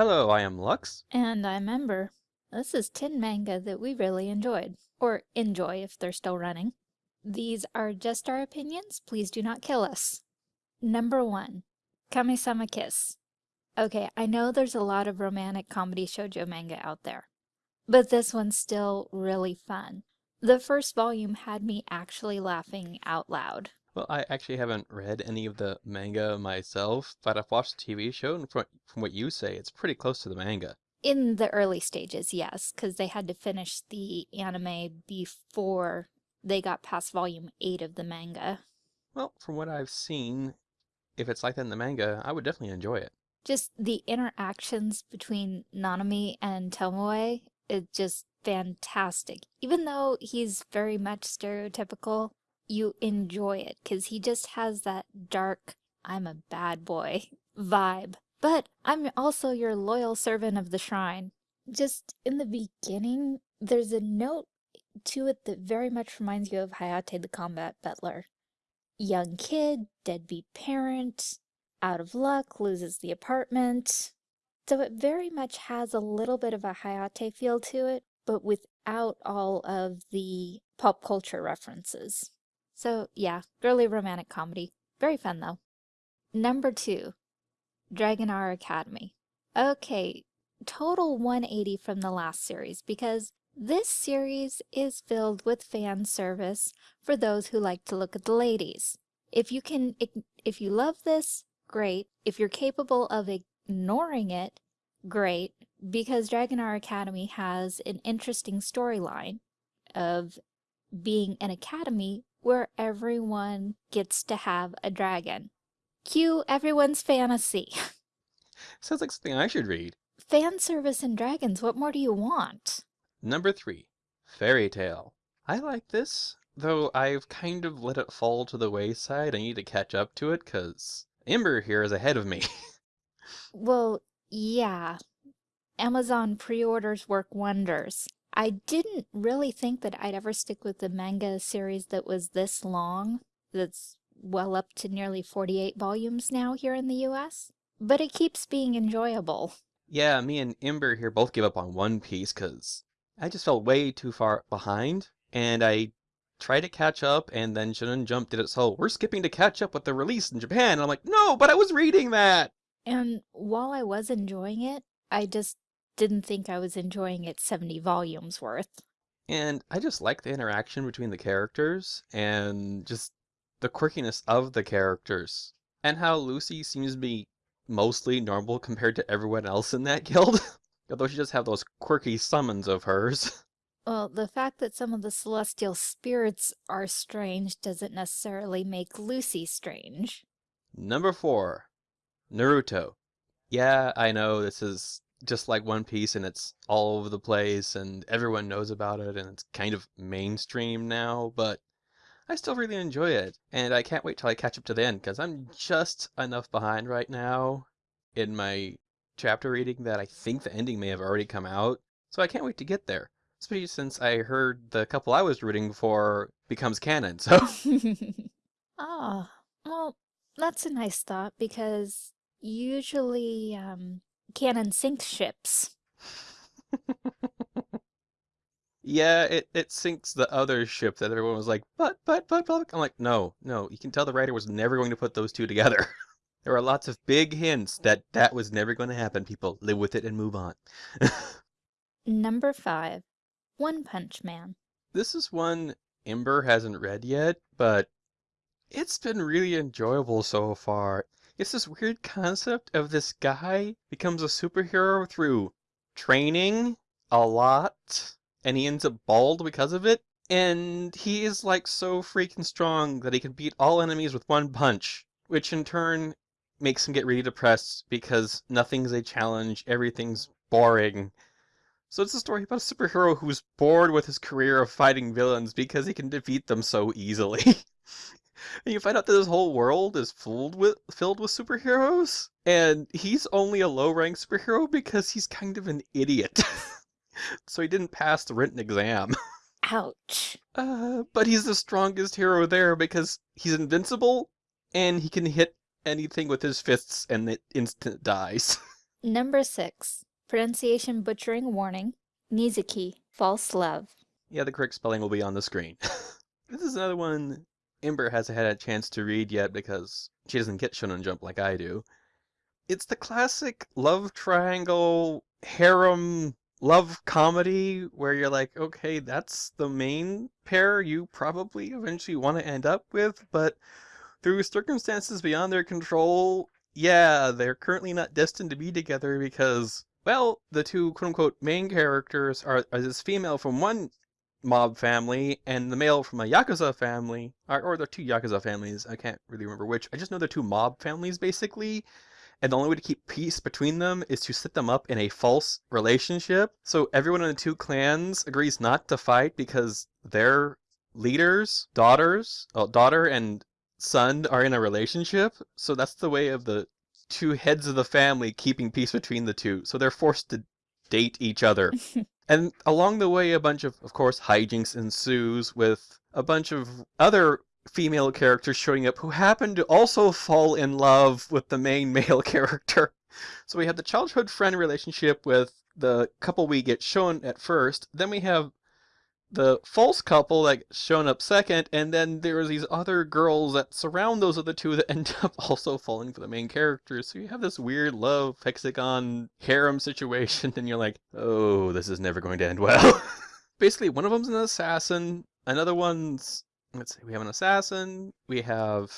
Hello, I am Lux. And I'm Ember. This is 10 manga that we really enjoyed. Or enjoy if they're still running. These are just our opinions, please do not kill us. Number 1. Kami-sama Kiss. Okay, I know there's a lot of romantic comedy shoujo manga out there, but this one's still really fun. The first volume had me actually laughing out loud. Well, I actually haven't read any of the manga myself, but I've watched the TV show, and from, from what you say, it's pretty close to the manga. In the early stages, yes, because they had to finish the anime before they got past volume 8 of the manga. Well, from what I've seen, if it's like that in the manga, I would definitely enjoy it. Just the interactions between Nanami and Tomoe is just fantastic. Even though he's very much stereotypical, you enjoy it because he just has that dark, I'm a bad boy vibe. But I'm also your loyal servant of the shrine. Just in the beginning, there's a note to it that very much reminds you of Hayate the Combat Butler. Young kid, deadbeat parent, out of luck, loses the apartment. So it very much has a little bit of a Hayate feel to it, but without all of the pop culture references. So yeah, girly romantic comedy. Very fun though. Number two, Dragonar Academy. Okay, total 180 from the last series because this series is filled with fan service for those who like to look at the ladies. If you can, if you love this, great. If you're capable of ignoring it, great, because Dragonar Academy has an interesting storyline of being an academy where everyone gets to have a dragon. Cue everyone's fantasy. Sounds like something I should read. Fan service and dragons, what more do you want? Number three, Fairy Tail. I like this, though I've kind of let it fall to the wayside. I need to catch up to it, because Ember here is ahead of me. well, yeah. Amazon pre-orders work wonders. I didn't really think that I'd ever stick with the manga series that was this long, that's well up to nearly 48 volumes now here in the US, but it keeps being enjoyable. Yeah, me and Ember here both gave up on One Piece because I just felt way too far behind, and I tried to catch up, and then Shonen Jump did it so we're skipping to catch up with the release in Japan. And I'm like, no, but I was reading that! And while I was enjoying it, I just didn't think I was enjoying it 70 volumes worth. And I just like the interaction between the characters and just the quirkiness of the characters. And how Lucy seems to be mostly normal compared to everyone else in that guild. Although she does have those quirky summons of hers. Well, the fact that some of the celestial spirits are strange doesn't necessarily make Lucy strange. Number four, Naruto. Yeah, I know this is just like One Piece and it's all over the place and everyone knows about it and it's kind of mainstream now, but I still really enjoy it. And I can't wait till I catch up to the end because I'm just enough behind right now in my chapter reading that I think the ending may have already come out. So I can't wait to get there. Especially since I heard the couple I was rooting for becomes canon, so. Ah, oh, well, that's a nice thought because usually um, canon sinks ships. yeah, it, it sinks the other ship that everyone was like, but, but, but, but. I'm like, no, no, you can tell the writer was never going to put those two together. there are lots of big hints that that was never going to happen. People live with it and move on. Number five, One Punch Man. This is one Ember hasn't read yet, but it's been really enjoyable so far. It's this weird concept of this guy becomes a superhero through training a lot, and he ends up bald because of it. And he is like so freaking strong that he can beat all enemies with one punch, which in turn makes him get really depressed because nothing's a challenge, everything's boring. So it's a story about a superhero who's bored with his career of fighting villains because he can defeat them so easily. and you find out that this whole world is filled with filled with superheroes, and he's only a low rank superhero because he's kind of an idiot. so he didn't pass the written exam. Ouch. Uh, but he's the strongest hero there because he's invincible and he can hit anything with his fists and it instant dies. Number six, pronunciation butchering warning, Nizuki, false love. Yeah, the correct spelling will be on the screen. this is another one Ember hasn't had a chance to read yet because she doesn't get Shonen Jump like I do. It's the classic love triangle harem love comedy where you're like, okay, that's the main pair you probably eventually want to end up with, but through circumstances beyond their control, yeah, they're currently not destined to be together because, well, the two quote unquote main characters are, are this female from one mob family and the male from a Yakuza family, or, or the two Yakuza families, I can't really remember which. I just know they're two mob families basically, and the only way to keep peace between them is to set them up in a false relationship. So everyone in the two clans agrees not to fight because their leaders, daughters, well, daughter and son are in a relationship. So that's the way of the two heads of the family keeping peace between the two. So they're forced to date each other. and along the way, a bunch of, of course, hijinks ensues with a bunch of other female characters showing up who happen to also fall in love with the main male character. So we have the childhood friend relationship with the couple we get shown at first. Then we have the false couple that shown up second, and then there's these other girls that surround those other two that end up also falling for the main characters. So you have this weird love hexagon harem situation, and you're like, oh, this is never going to end well. Basically, one of them's an assassin, another one's let's see, we have an assassin, we have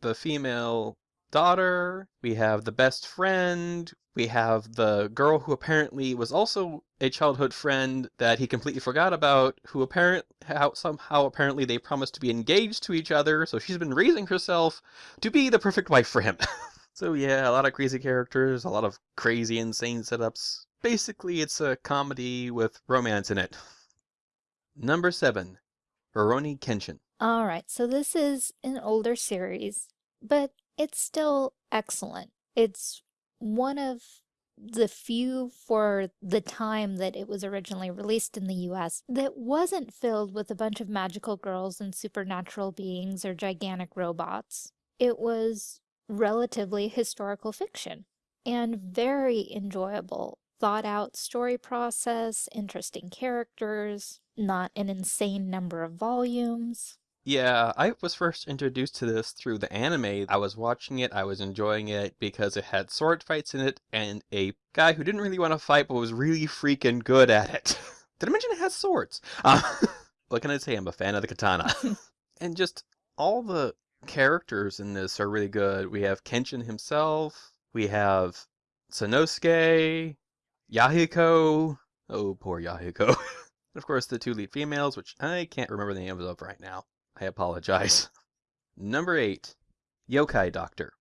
the female daughter, we have the best friend, we have the girl who apparently was also a childhood friend that he completely forgot about, who apparent how somehow apparently they promised to be engaged to each other, so she's been raising herself to be the perfect wife for him. so yeah, a lot of crazy characters, a lot of crazy insane setups. Basically, it's a comedy with romance in it. Number 7. Rurouni Kenshin. Alright, so this is an older series, but it's still excellent. It's one of the few for the time that it was originally released in the US that wasn't filled with a bunch of magical girls and supernatural beings or gigantic robots. It was relatively historical fiction and very enjoyable. Thought out story process, interesting characters, not an insane number of volumes. Yeah, I was first introduced to this through the anime. I was watching it, I was enjoying it because it had sword fights in it and a guy who didn't really want to fight but was really freaking good at it. Did I mention it has swords? Uh, what can I say? I'm a fan of the katana. and just all the characters in this are really good. We have Kenshin himself, we have Sanosuke, Yahiko. Oh, poor Yahiko. and of course, the two lead females, which I can't remember the names of right now. I apologize. Number eight, Yokai Doctor.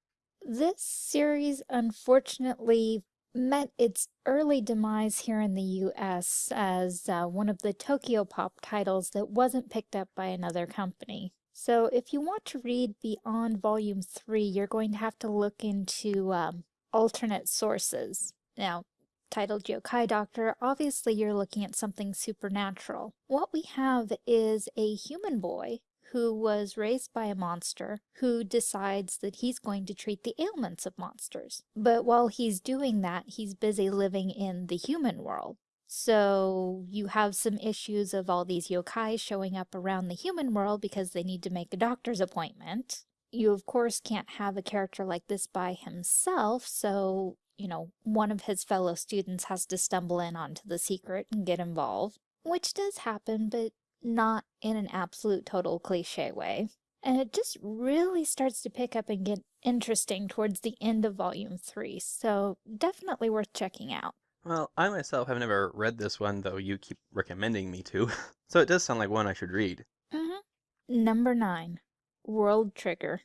This series unfortunately met its early demise here in the US as uh, one of the Tokyopop titles that wasn't picked up by another company. So if you want to read beyond Volume 3, you're going to have to look into um, alternate sources. Now, titled Yokai Doctor, obviously you're looking at something supernatural. What we have is a human boy who was raised by a monster who decides that he's going to treat the ailments of monsters. But while he's doing that, he's busy living in the human world. So you have some issues of all these yokai showing up around the human world because they need to make a doctor's appointment. You of course can't have a character like this by himself, so, you know, one of his fellow students has to stumble in onto the secret and get involved. Which does happen, but not in an absolute total cliche way. And it just really starts to pick up and get interesting towards the end of volume three, so definitely worth checking out. Well, I myself have never read this one, though you keep recommending me to, so it does sound like one I should read. Mm-hmm. Number nine, World Trigger.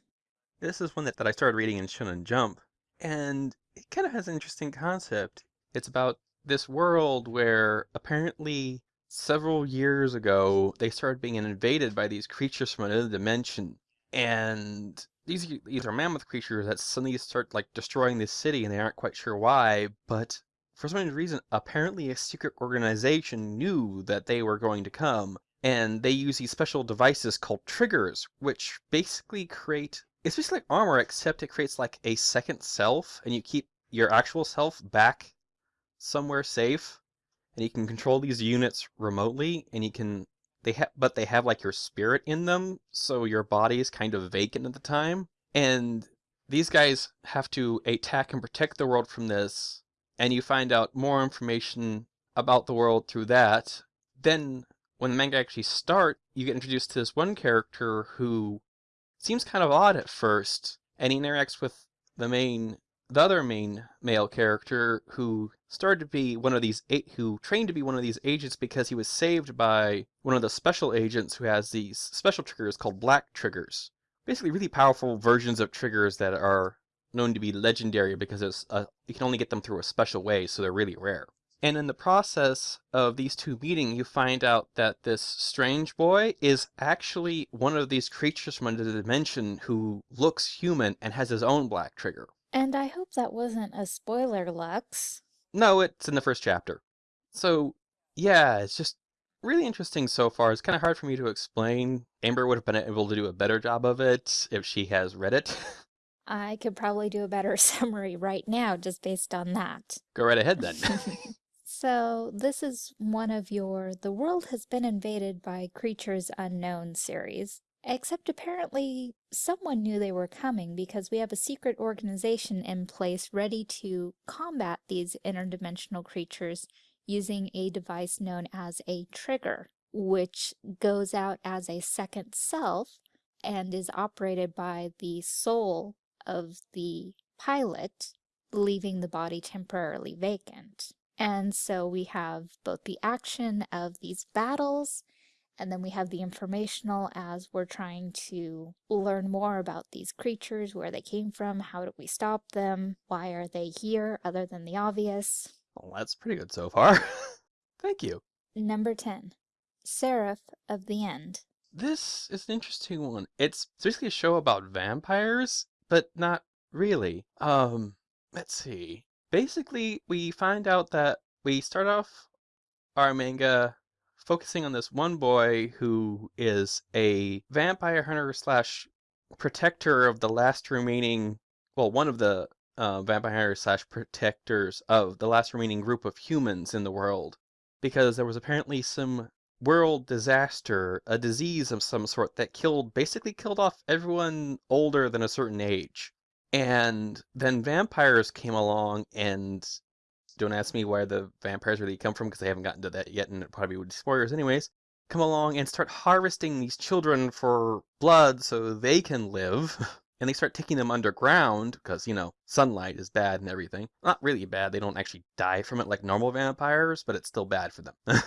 This is one that, that I started reading in Shonen Jump, and it kind of has an interesting concept. It's about this world where apparently several years ago, they started being invaded by these creatures from another dimension. And these these are mammoth creatures that suddenly start like destroying this city and they aren't quite sure why, but for some reason, apparently a secret organization knew that they were going to come, and they use these special devices called triggers, which basically create it's basically like armor, except it creates like a second self, and you keep your actual self back somewhere safe, and you can control these units remotely, and you can they have but they have like your spirit in them, so your body is kind of vacant at the time. And these guys have to attack and protect the world from this, and you find out more information about the world through that. Then when the manga actually start, you get introduced to this one character who seems kind of odd at first, and he interacts with the main the other main male character who started to be one of these eight who trained to be one of these agents because he was saved by one of the special agents who has these special triggers called black triggers. Basically really powerful versions of triggers that are known to be legendary because it's a, you can only get them through a special way, so they're really rare. And in the process of these two meeting, you find out that this strange boy is actually one of these creatures from another dimension who looks human and has his own black trigger. And I hope that wasn't a spoiler, Lux. No, it's in the first chapter. So, yeah, it's just really interesting so far. It's kind of hard for me to explain. Ember would have been able to do a better job of it if she has read it. I could probably do a better summary right now just based on that. Go right ahead then. so, this is one of your The World Has Been Invaded by Creatures Unknown series. Except apparently someone knew they were coming because we have a secret organization in place ready to combat these interdimensional creatures using a device known as a trigger, which goes out as a second self and is operated by the soul of the pilot, leaving the body temporarily vacant. And so we have both the action of these battles and then we have the informational as we're trying to learn more about these creatures, where they came from, how do we stop them, why are they here, other than the obvious. Well, that's pretty good so far. Thank you. Number 10. Seraph of the End. This is an interesting one. It's basically a show about vampires, but not really. Um, let's see. Basically, we find out that we start off our manga focusing on this one boy who is a vampire hunter slash protector of the last remaining, well, one of the uh, vampire slash protectors of the last remaining group of humans in the world. Because there was apparently some world disaster, a disease of some sort that killed, basically killed off everyone older than a certain age. And then vampires came along and don't ask me where the vampires really come from because I haven't gotten to that yet and it probably would be spoilers anyways. Come along and start harvesting these children for blood so they can live. and they start taking them underground because, you know, sunlight is bad and everything. Not really bad, they don't actually die from it like normal vampires, but it's still bad for them.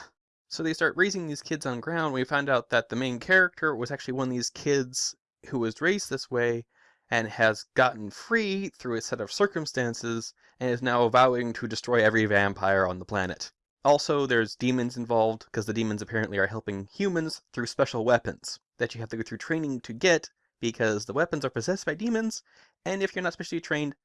so they start raising these kids on ground. We find out that the main character was actually one of these kids who was raised this way and has gotten free through a set of circumstances and is now vowing to destroy every vampire on the planet. Also, there's demons involved, because the demons apparently are helping humans through special weapons that you have to go through training to get, because the weapons are possessed by demons, and if you're not specially trained,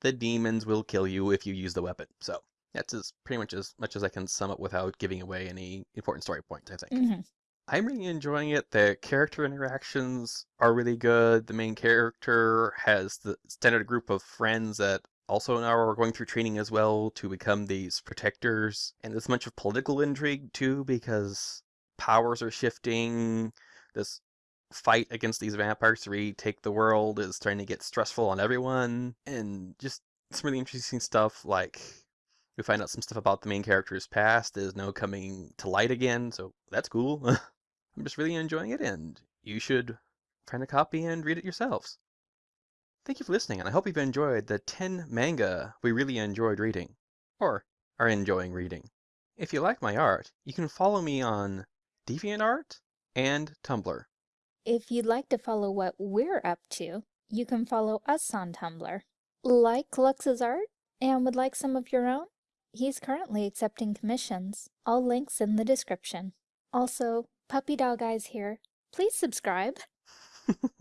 the demons will kill you if you use the weapon. So, that's as pretty much as much as I can sum up without giving away any important story points, I think. Mm -hmm. I'm really enjoying it. The character interactions are really good. The main character has the standard group of friends that also now are going through training as well to become these protectors. And there's much of political intrigue too because powers are shifting. This fight against these vampires to retake the world is starting to get stressful on everyone. And just some really interesting stuff like we find out some stuff about the main character's past is now coming to light again, so that's cool. I'm just really enjoying it, and you should find a copy and read it yourselves. Thank you for listening, and I hope you've enjoyed the 10 manga we really enjoyed reading, or are enjoying reading. If you like my art, you can follow me on DeviantArt and Tumblr. If you'd like to follow what we're up to, you can follow us on Tumblr. Like Lux's art and would like some of your own? He's currently accepting commissions. All links in the description. Also, Puppy Dog Eyes here. Please subscribe.